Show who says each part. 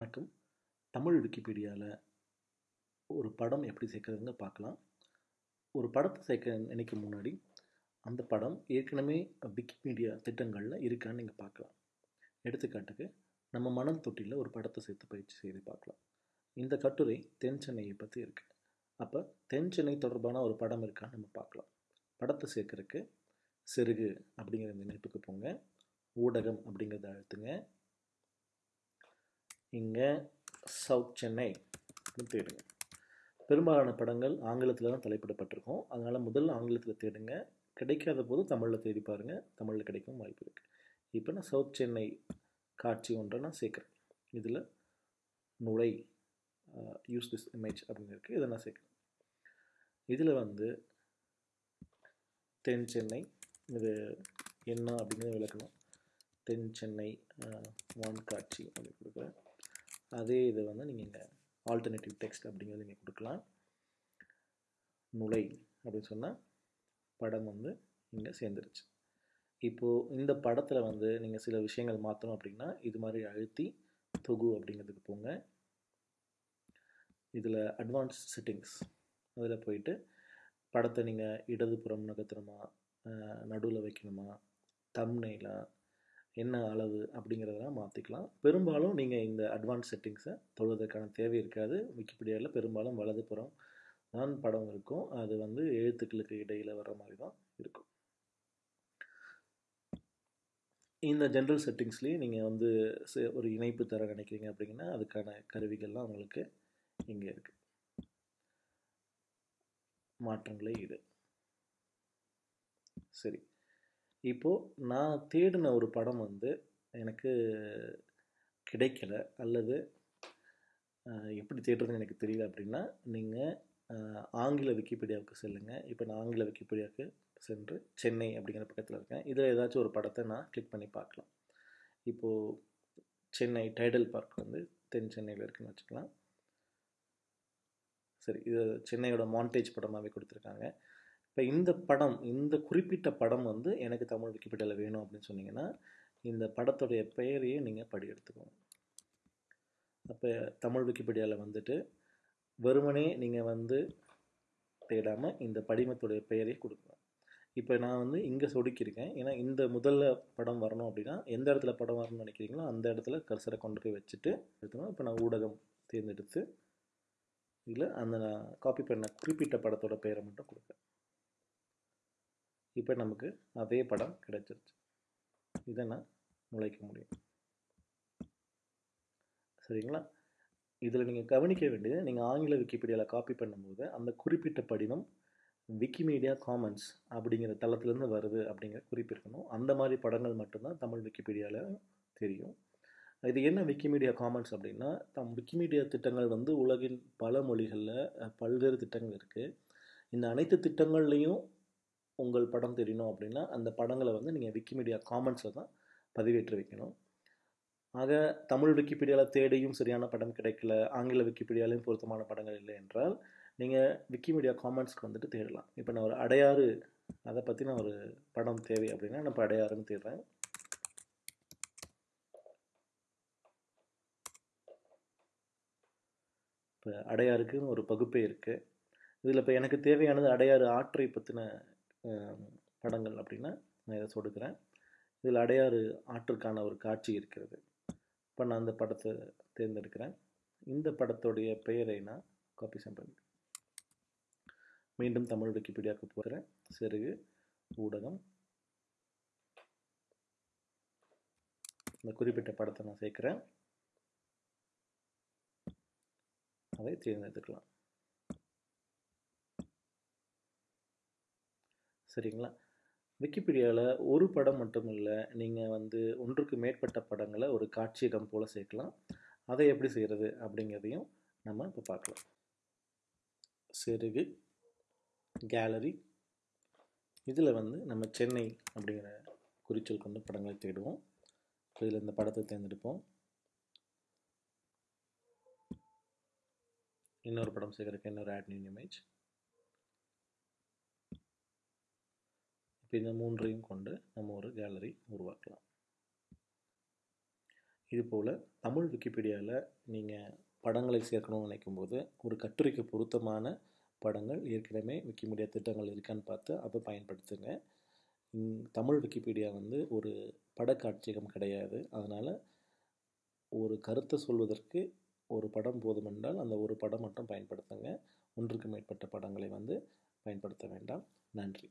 Speaker 1: வணக்கம். தமிழ் விக்கிபீடியாவில் ஒரு படம் எப்படி சேர்க்குறதுங்க பார்க்கலாம். ஒரு படத்தை சேர்க்க நினைக்கும் முன்னாடி அந்த படம் ஏற்கனவே விக்கிபீடியா திட்டங்களில் இருக்கான்னு நீங்கள் பார்க்கலாம். எடுத்துக்காட்டுக்கு நம்ம மணல் தொட்டியில் ஒரு படத்தை சேர்த்து பயிற்சி செய்து பார்க்கலாம். இந்த கட்டுரை தென் சென்னையை பற்றி இருக்குது அப்போ தென் சென்னை தொடர்பான ஒரு படம் இருக்கான்னு நம்ம பார்க்கலாம். படத்தை சேர்க்கறதுக்கு செருகு அப்படிங்கிற இந்த இணைப்புக்கு போங்க. ஊடகம் அப்படிங்கிறத அழுத்துங்க. இங்கே சவுத் சென்னை அப்படின்னு தேடுங்க பெரும்பாலான படங்கள் ஆங்கிலத்தில் தான் தலைப்பிடப்பட்டிருக்கும். அதனால் முதல்ல ஆங்கிலத்தில் தேடுங்க. கிடைக்காத போது தமிழில் தேடி பாருங்கள் தமிழில் கிடைக்கும் வாய்ப்பு இருக்குது இப்போ நான் சவுத் சென்னை காட்சி ஒன்றை நான் சேர்க்குறேன். இதில் நுழை யூஸ் திஸ் இமேஜ் அப்படின்னு இருக்குது இதை நான் சேர்க்குறேன். இதில் வந்து தென் சென்னை இது என்ன அப்படிங்கிறத விளக்கணும். தென் சென்னை வான் காட்சி அப்படின்னு கொடுக்குறேன். அதே இதை வந்து நீங்கள் இங்கே ஆல்டர்னேட்டிவ் டெக்ஸ்ட் அப்படிங்கிறது நீங்கள் கொடுக்கலாம். நுழை அப்படின்னு சொன்னால் படம் வந்து இங்கே சேர்ந்துருச்சு. இப்போது இந்த படத்தில் வந்து நீங்கள் சில விஷயங்கள் மாற்றணும் அப்படின்னா இது மாதிரி அழுத்தி தொகு அப்படிங்கிறதுக்கு போங்க. இதில் அட்வான்ஸ் செட்டிங்ஸ் அதில் போயிட்டு படத்தை நீங்கள் இடதுபுறம் நகர்த்தணுமா நடுவில் வைக்கணுமா தம்னெயிலா என்ன அளவு அப்படிங்கிறதெல்லாம் மாற்றிக்கலாம் பெரும்பாலும் நீங்கள் இந்த அட்வான்ஸ் செட்டிங்ஸை தொழுவதற்கான தேவை இருக்காது. விக்கிபீடியாவில் பெரும்பாலும் வலதுபுறம் தான் படம் இருக்கும். அது வந்து எழுத்துக்களுக்கு இடையில் வர்ற மாதிரி தான் இருக்கும். இந்த ஜென்ரல் செட்டிங்ஸ்லேயே நீங்கள் வந்து ஒரு இணைப்பு தர நினைக்கிறீங்க அப்படிங்கன்னா அதுக்கான கருவிகள்லாம் உங்களுக்கு இங்கே இருக்குது மாற்றங்களே இது சரி. இப்போது நான் தேடின ஒரு படம் வந்து எனக்கு கிடைக்கல அல்லது எப்படி தேடுறதுன்னு எனக்கு தெரியல அப்படின்னா நீங்கள் ஆங்கில விக்கிபீடியாவுக்கு செல்லுங்கள் இப்போ நான் ஆங்கில விக்கிபீடியாவுக்கு சென்று சென்னை அப்படிங்கிற பக்கத்தில் இருக்கேன். இதில் ஏதாச்சும் ஒரு படத்தை நான் கிளிக் பண்ணி பார்க்கலாம். இப்போது சென்னை டைடல் பார்க் வந்து தென் சென்னையில் இருக்குன்னு வச்சுக்கலாம். சரி இது சென்னையோட மாண்டேஜ் படமாகவே கொடுத்துருக்காங்க. இப்போ இந்த படம் இந்த குறிப்பிட்ட படம் வந்து எனக்கு தமிழ் விக்கிபீடியாவில் வேணும் அப்படின்னு சொன்னீங்கன்னா இந்த படத்துடைய பெயரையே நீங்கள் படி எடுத்துக்கோங்க அப்போ தமிழ் விக்கிபீடியாவில் வந்துட்டு வெறுமனே நீங்கள் வந்து தேடாமல் இந்த படிமத்துடைய பெயரே கொடுக்கணும் இப்போ நான் வந்து இங்கே சொடுக்கியிருக்கேன். ஏன்னா இந்த முதல்ல படம் வரணும் அப்படின்னா எந்த இடத்துல படம் வரணும்னு நினைக்கிறீங்களோ அந்த இடத்துல கர்சரை கொண்டு போய் வச்சுட்டு எடுத்துக்கணும். இப்போ நான் ஊடகம் தேர்ந்தெடுத்து இதில் அந்த நான் காப்பி பண்ண குறிப்பிட்ட படத்தோட பெயரை மட்டும் கொடுப்பேன் இப்போ நமக்கு அதே படம் கிடைச்சிருச்சு. இதை நான் நுழைக்க முடியும். சரிங்களா? இதில் நீங்கள் கவனிக்க வேண்டியது நீங்கள் ஆங்கில விக்கிபீடியாவில் காப்பி பண்ணும்போது அந்த குறிப்பிட்ட படிவம் விக்கிமீடியா காமன்ஸ் அப்படிங்கிற தளத்துலேருந்து வருது அப்படிங்கிற குறிப்பிருக்கணும் அந்த மாதிரி படங்கள் மட்டும்தான் தமிழ் விக்கிபீடியாவில் தெரியும். இது என்ன விக்கிமீடியா காமன்ஸ் அப்படின்னா தம் விக்கிமீடியா திட்டங்கள் வந்து உலகின் பல மொழிகளில் பல்வேறு திட்டங்கள் இருக்குது இந்த அனைத்து திட்டங்கள்லேயும் உங்கள் படம் தெரியணும் அப்படின்னா அந்த படங்களை வந்து நீங்கள் விக்கிமீடியா காமெண்ட்ஸில் தான் பதிவேற்றி வைக்கணும். ஆக தமிழ் விக்கிபீடியாவில் தேடியும் சரியான படம் கிடைக்கல ஆங்கில விக்கிபீடியாலையும் பொருத்தமான படங்கள் இல்லை என்றால் நீங்கள் விக்கிமீடியா காமெண்ட்ஸ்க்கு வந்துட்டு தேடலாம். இப்போ நான் ஒரு அடையாறு அதை பற்றி நான் ஒரு படம் தேவை அப்படின்னா நான் இப்போ அடையாறுன்னு தேடுறேன். இப்போ அடையாருக்குன்னு ஒரு பகுப்பே இருக்குது இதில் இப்போ எனக்கு தேவையானது அடையாறு ஆற்றை பற்றின படங்கள் அப்படின்னா நான் இதை சொடுக்கிறேன். இதில் அடையாறு ஆற்றுக்கான ஒரு காட்சி இருக்கிறது. இப்போ நான் அந்த படத்தை தேர்ந்தெடுக்கிறேன். இந்த படத்துடைய பெயரை நான் காப்பி பண்ணி மீண்டும் தமிழ் விக்கிபீடியாவுக்கு போகிறேன். சிறுகு ஊடகம். இந்த குறிப்பிட்ட படத்தை நான் சேர்க்குறேன். அதை தேர்ந்தெடுத்துக்கலாம். சரிங்களா? விக்கிபீடியாவில் ஒரு படம் மட்டும் இல்லை நீங்கள் வந்து ஒன்றுக்கு மேற்பட்ட படங்களை ஒரு காட்சியகம் போல் சேர்க்கலாம். அதை எப்படி செய்கிறது அப்படிங்கிறதையும் நம்ம இப்போ பார்க்கலாம். செருகு கேலரி. இதில் வந்து நம்ம சென்னை அப்படிங்கிற குறிச்சொல் கொண்டு படங்களை தேடுவோம். இதில் இந்த படத்தை தேர்ந்தெடுப்போம். இன்னொரு படம் சேர்க்குறதுக்கு இன்னொரு ஆட் நியூ இமேஜ் இப்போ இந்த மூன்றையும் கொண்டு நம்ம ஒரு கேலரி உருவாக்கலாம். இதுபோல் தமிழ் விக்கிபீடியாவில் நீங்கள் படங்களை சேர்க்கணும்னு நினைக்கும் போது ஒரு கட்டுரைக்கு பொருத்தமான படங்கள் ஏற்கனவே விக்கிமீடியா திட்டங்கள் இருக்கான்னு பார்த்து அதை பயன்படுத்துங்க. தமிழ் விக்கிபீடியா வந்து ஒரு படக்காட்சியகம் கிடையாது. அதனால் ஒரு கருத்தை சொல்வதற்கு ஒரு படம் போதுமென்றால் அந்த ஒரு படம் மட்டும் பயன்படுத்துங்க. ஒன்றுக்கு மேற்பட்ட படங்களை வந்து பயன்படுத்த வேண்டாம். நன்றி.